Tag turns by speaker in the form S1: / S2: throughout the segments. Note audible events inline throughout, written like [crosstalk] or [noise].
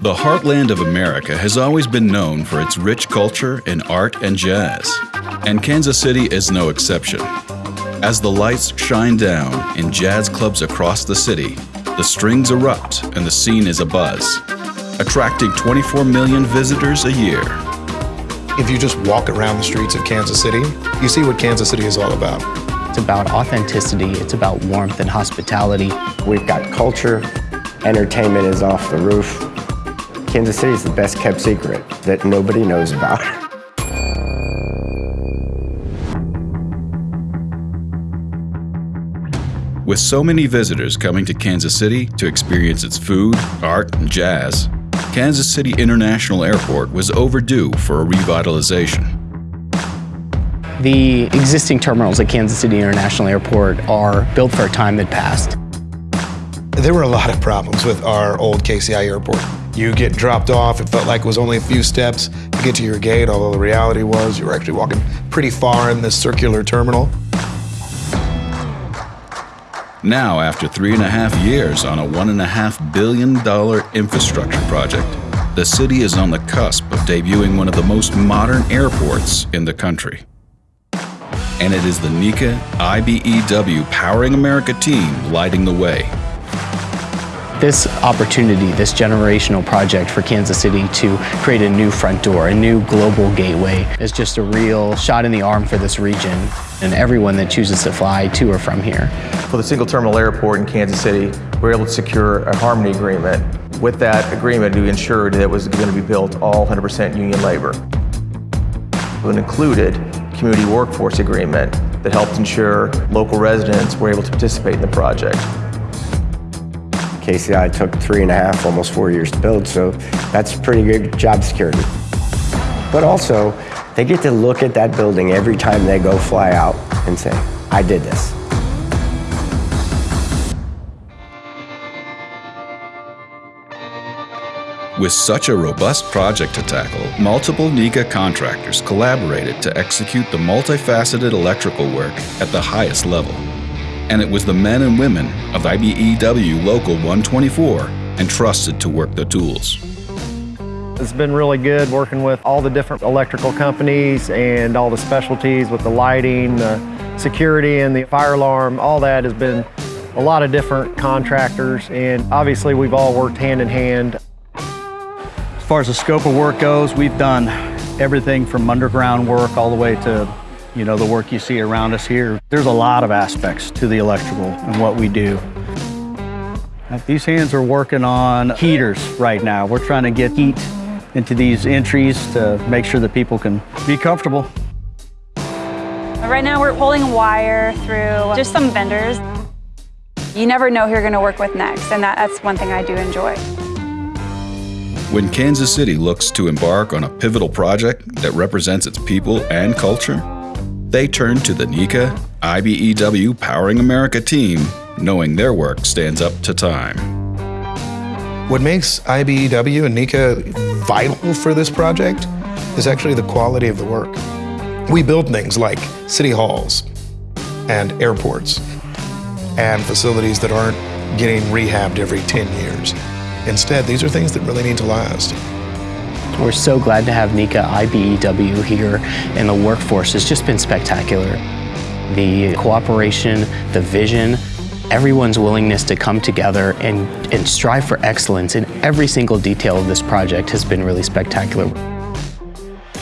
S1: The heartland of America has always been known for its rich culture in art and jazz, and Kansas City is no exception. As the lights shine down in jazz clubs across the city, the strings erupt and the scene is abuzz, attracting 24 million visitors a year.
S2: If you just walk around the streets of Kansas City, you see what Kansas City is all about.
S3: It's about authenticity, it's about warmth and hospitality.
S4: We've got culture, entertainment is off the roof. Kansas City is the best kept secret that nobody knows about. [laughs]
S1: With so many visitors coming to Kansas City to experience its food, art, and jazz, Kansas City International Airport was overdue for a revitalization.
S3: The existing terminals at Kansas City International Airport are built for a time that passed.
S2: There were a lot of problems with our old KCI airport. You get dropped off, it felt like it was only a few steps to get to your gate, although the reality was you were actually walking pretty far in this circular terminal.
S1: Now, after three and a half years on a $1.5 billion infrastructure project, the city is on the cusp of debuting one of the most modern airports in the country. And it is the NECA IBEW Powering America team lighting the way.
S3: This opportunity, this generational project for Kansas City to create a new front door, a new global gateway, is just a real shot in the arm for this region and everyone that chooses to fly to or from here.
S5: For the single terminal airport in Kansas City, we were able to secure a Harmony agreement. With that agreement, we ensured that it was going to be built all 100% union labor. It included community workforce agreement that helped ensure local residents were able to participate in the project.
S4: KCI took three and a half, almost four years to build, so that's pretty good job security. But also, they get to look at that building every time they go fly out and say, I did this.
S1: With such a robust project to tackle, multiple NECA contractors collaborated to execute the multifaceted electrical work at the highest level. And it was the men and women of IBEW Local 124 entrusted to work the tools.
S6: It's been really good working with all the different electrical companies and all the specialties with the lighting, the security and the fire alarm, all that has been a lot of different contractors and obviously we've all worked hand in hand
S7: as far as the scope of work goes, we've done everything from underground work all the way to you know, the work you see around us here. There's a lot of aspects to the electrical and what we do. These hands are working on heaters right now. We're trying to get heat into these entries to make sure that people can be comfortable.
S8: Right now we're pulling wire through just some vendors. You never know who you're going to work with next, and that, that's one thing I do enjoy.
S1: When Kansas City looks to embark on a pivotal project that represents its people and culture, they turn to the NECA IBEW Powering America team, knowing their work stands up to time.
S2: What makes IBEW and NECA vital for this project is actually the quality of the work. We build things like city halls and airports and facilities that aren't getting rehabbed every 10 years. Instead, these are things that really need to last.
S3: We're so glad to have NECA IBEW here, and the workforce has just been spectacular. The cooperation, the vision, everyone's willingness to come together and, and strive for excellence in every single detail of this project has been really spectacular.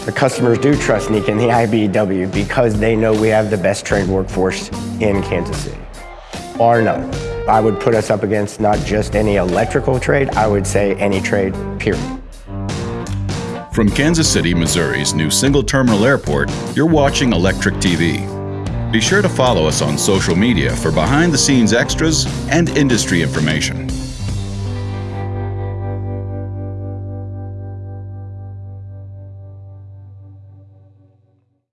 S4: The customers do trust NECA and the IBEW because they know we have the best trained workforce in Kansas City, bar none. I would put us up against not just any electrical trade, I would say any trade, period.
S1: From Kansas City, Missouri's new single terminal airport, you're watching Electric TV. Be sure to follow us on social media for behind the scenes extras and industry information.